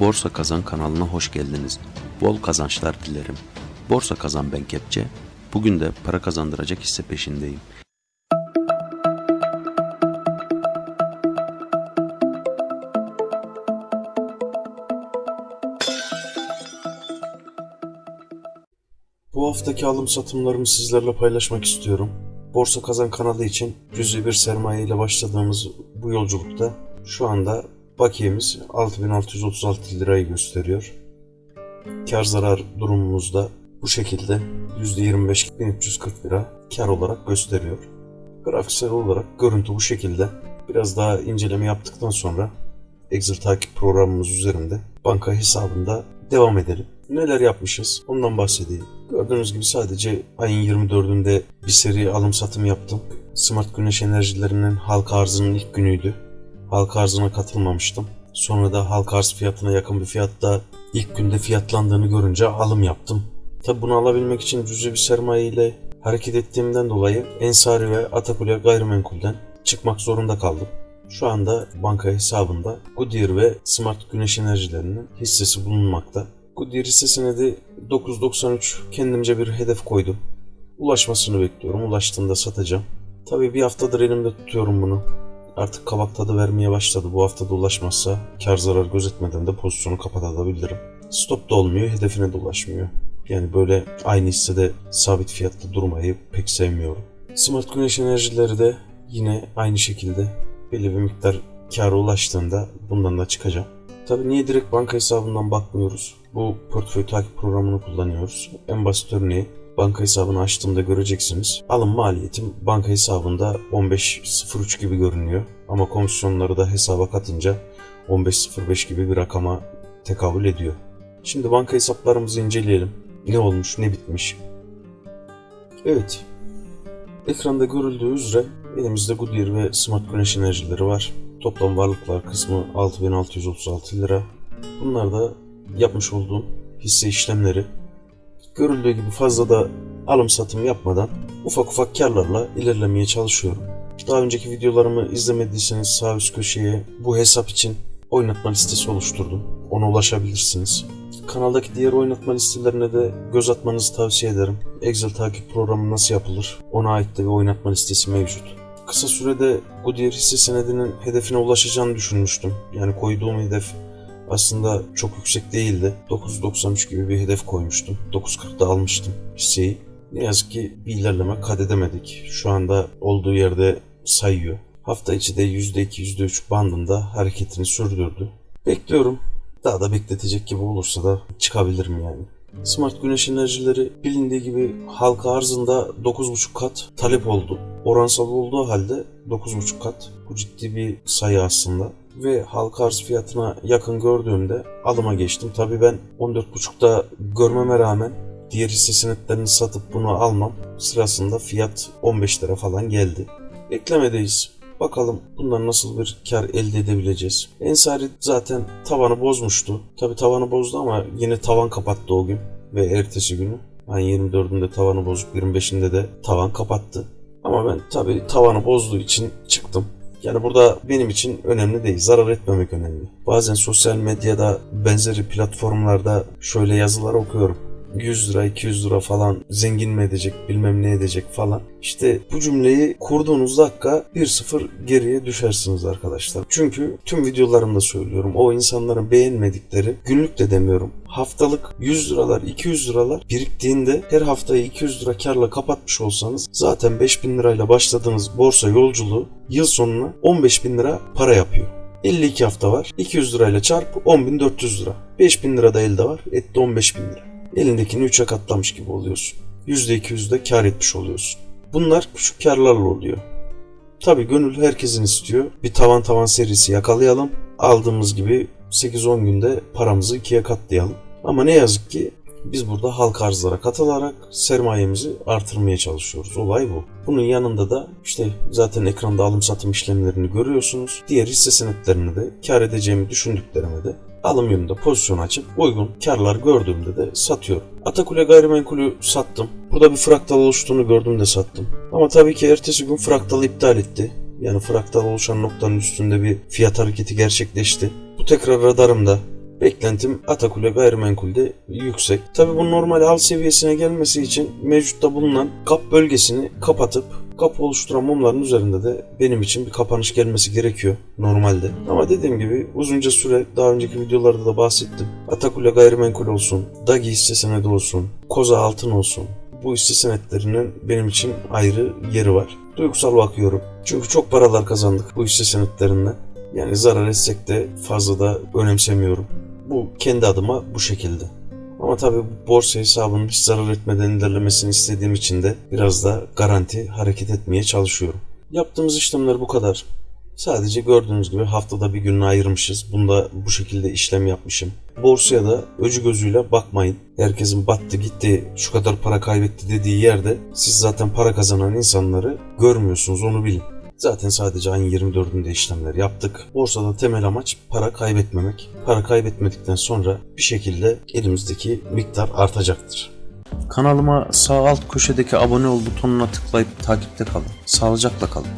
Borsa Kazan kanalına hoş geldiniz. Bol kazançlar dilerim. Borsa Kazan ben Kepçe. Bugün de para kazandıracak hisse peşindeyim. Bu haftaki alım satımlarımı sizlerle paylaşmak istiyorum. Borsa Kazan kanalı için cüzi bir sermaye ile başladığımız bu yolculukta şu anda bakiyemiz 6636 lirayı gösteriyor. Kar zarar durumumuzda bu şekilde %25.340 lira kar olarak gösteriyor. Grafiksel olarak görüntü bu şekilde. Biraz daha inceleme yaptıktan sonra Excel takip programımız üzerinde banka hesabında devam edelim. Neler yapmışız ondan bahsedeyim. Gördüğünüz gibi sadece ayın 24'ünde bir seri alım satım yaptım. Smart Güneş Enerjilerinin halka arzının ilk günüydü. Halka arzına katılmamıştım. Sonra da halka arz fiyatına yakın bir fiyatta ilk günde fiyatlandığını görünce alım yaptım. Tabi bunu alabilmek için cüzi bir sermaye ile hareket ettiğimden dolayı Ensari ve Atakule gayrimenkulden çıkmak zorunda kaldım. Şu anda banka hesabında Goodyear ve Smart Güneş Enerjilerinin hissesi bulunmakta. Goodyear hisse senedi 9.93 kendimce bir hedef koydum. Ulaşmasını bekliyorum. Ulaştığında satacağım. Tabii bir haftadır elimde tutuyorum bunu. Artık kabak tadı vermeye başladı. Bu hafta da ulaşmazsa kar zarar gözetmeden de pozisyonu kapatabilirim. Stop da olmuyor, hedefine de ulaşmıyor. Yani böyle aynı hissede sabit fiyatta durmayı pek sevmiyorum. Smart Güneş Enerjileri de yine aynı şekilde belli bir miktar kâra ulaştığında bundan da çıkacağım. Tabii niye direkt banka hesabından bakmıyoruz? Bu portföy takip programını kullanıyoruz. En basit örneği banka hesabını açtığımda göreceksiniz. Alım maliyetim banka hesabında 15.03 gibi görünüyor. Ama komisyonları da hesaba katınca 15.05 gibi bir rakama tekabül ediyor. Şimdi banka hesaplarımızı inceleyelim. Ne olmuş, ne bitmiş. Evet. Ekranda görüldüğü üzere elimizde Goodyear ve Smart Güneş enerjileri var. Toplam varlıklar kısmı 6636 lira. Bunlar da yapmış olduğum hisse işlemleri. Görüldüğü gibi fazla da alım satım yapmadan ufak ufak karlarla ilerlemeye çalışıyorum. Daha önceki videolarımı izlemediyseniz sağ üst köşeye bu hesap için oynatma listesi oluşturdum. Ona ulaşabilirsiniz. Kanaldaki diğer oynatma listelerine de göz atmanızı tavsiye ederim. Excel takip programı nasıl yapılır? Ona ait de bir oynatma listesi mevcut. Kısa sürede Goodyear hisse senedinin hedefine ulaşacağını düşünmüştüm. Yani koyduğum hedef aslında çok yüksek değildi. 9.93 gibi bir hedef koymuştum. 9.40'da almıştım hisseyi. Ne yazık ki bir ilerleme kat edemedik. Şu anda olduğu yerde sayıyor. Hafta içi de %2, %3 bandında hareketini sürdürdü. Bekliyorum. Daha da bekletecek gibi olursa da çıkabilirim yani. Smart güneş enerjileri bilindiği gibi halka arzında 9.5 kat talep oldu. Oransal olduğu halde 9.5 kat. Bu ciddi bir sayı aslında. Ve halka arz fiyatına yakın gördüğümde alıma geçtim. Tabii ben 14.5'da görmeme rağmen diğer hisse senetlerini satıp bunu almam sırasında fiyat 15 lira falan geldi. Beklemedeyiz. Bakalım bundan nasıl bir kar elde edebileceğiz. Ensari zaten tavanı bozmuştu. Tabi tavanı bozdu ama yine tavan kapattı o gün ve ertesi günü. Ayın 24'ünde tavanı bozup 25'inde de tavan kapattı. Ama ben tabi tavanı bozduğu için çıktım. Yani burada benim için önemli değil. Zarar etmemek önemli. Bazen sosyal medyada benzeri platformlarda şöyle yazılar okuyorum. 100 lira 200 lira falan zengin mi edecek bilmem ne edecek falan. İşte bu cümleyi kurduğunuz dakika 1-0 geriye düşersiniz arkadaşlar. Çünkü tüm videolarımda söylüyorum o insanların beğenmedikleri günlük de demiyorum. Haftalık 100 liralar 200 liralar biriktiğinde her haftayı 200 lira karla kapatmış olsanız zaten 5000 lirayla başladığınız borsa yolculuğu yıl sonuna 15 bin lira para yapıyor. 52 hafta var. 200 lirayla çarp 10.400 lira. 5000 lira da elde var. Etti 15 bin lira elindekini 3'e katlamış gibi oluyorsun. %200 de kar etmiş oluyorsun. Bunlar küçük karlarla oluyor. Tabi gönül herkesin istiyor. Bir tavan tavan serisi yakalayalım. Aldığımız gibi 8-10 günde paramızı ikiye katlayalım. Ama ne yazık ki biz burada halk arzlara katılarak sermayemizi artırmaya çalışıyoruz. Olay bu. Bunun yanında da işte zaten ekranda alım satım işlemlerini görüyorsunuz. Diğer hisse senetlerini de kar edeceğimi düşündüklerime de alım yönünde pozisyon açıp uygun karlar gördüğümde de satıyorum. Atakule gayrimenkulü sattım. Burada bir fraktal oluştuğunu gördüm sattım. Ama tabii ki ertesi gün fraktalı iptal etti. Yani fraktal oluşan noktanın üstünde bir fiyat hareketi gerçekleşti. Bu tekrar radarımda. Beklentim Atakule gayrimenkulde yüksek. Tabi bu normal al seviyesine gelmesi için mevcutta bulunan kap bölgesini kapatıp kapı oluşturan mumların üzerinde de benim için bir kapanış gelmesi gerekiyor normalde. Ama dediğim gibi uzunca süre daha önceki videolarda da bahsettim. Atakule gayrimenkul olsun, Dagi hisse senedi olsun, Koza altın olsun. Bu hisse senetlerinin benim için ayrı yeri var. Duygusal bakıyorum. Çünkü çok paralar kazandık bu hisse senetlerinden. Yani zarar etsek de fazla da önemsemiyorum. Bu kendi adıma bu şekilde. Ama tabii bu borsa hesabının hiç zarar etmeden ilerlemesini istediğim için de biraz da garanti hareket etmeye çalışıyorum. Yaptığımız işlemler bu kadar. Sadece gördüğünüz gibi haftada bir gününü ayırmışız. Bunda bu şekilde işlem yapmışım. Borsaya da öcü gözüyle bakmayın. Herkesin battı gitti şu kadar para kaybetti dediği yerde siz zaten para kazanan insanları görmüyorsunuz onu bilin. Zaten sadece ayın 24'ünde işlemler yaptık. Borsada temel amaç para kaybetmemek. Para kaybetmedikten sonra bir şekilde elimizdeki miktar artacaktır. Kanalıma sağ alt köşedeki abone ol butonuna tıklayıp takipte kalın. Sağlıcakla kalın.